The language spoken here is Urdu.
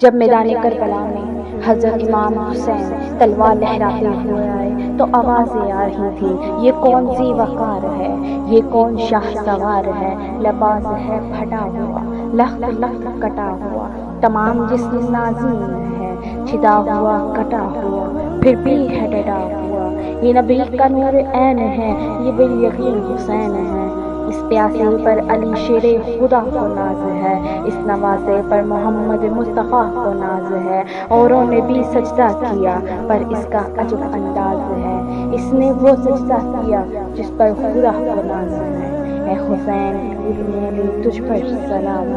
جب میدان کربلا میں حضرت امام حسین تلوار لہراتے ہوئے آئے تو آوازیں آ رہی تھیں یہ کون سی وقار ہے؟ یہ کون شاہ سوار ہے؟ لباس ہے پھٹا ہوا لخت لخت کٹا ہوا تمام جسم نازین ہے چھدا ہوا کٹا ہوا پھر بھی ہے ڈٹا ہوا۔ یہ نبی کا نور عین ہے یہ بال یقین حسین ہے اس پیاسے پر علی شیر خدا کو ناز ہے۔ اس نوازے پر محمد مصطفیٰ کو ناز ہے۔ اوروں نے بھی سجدہ کیا، پر اس کا عجب انداز ہے۔ اس نے وہ سجدہ کیا جس پر خدا کو ناز ہے۔ اے حسین تجھ پر سلام۔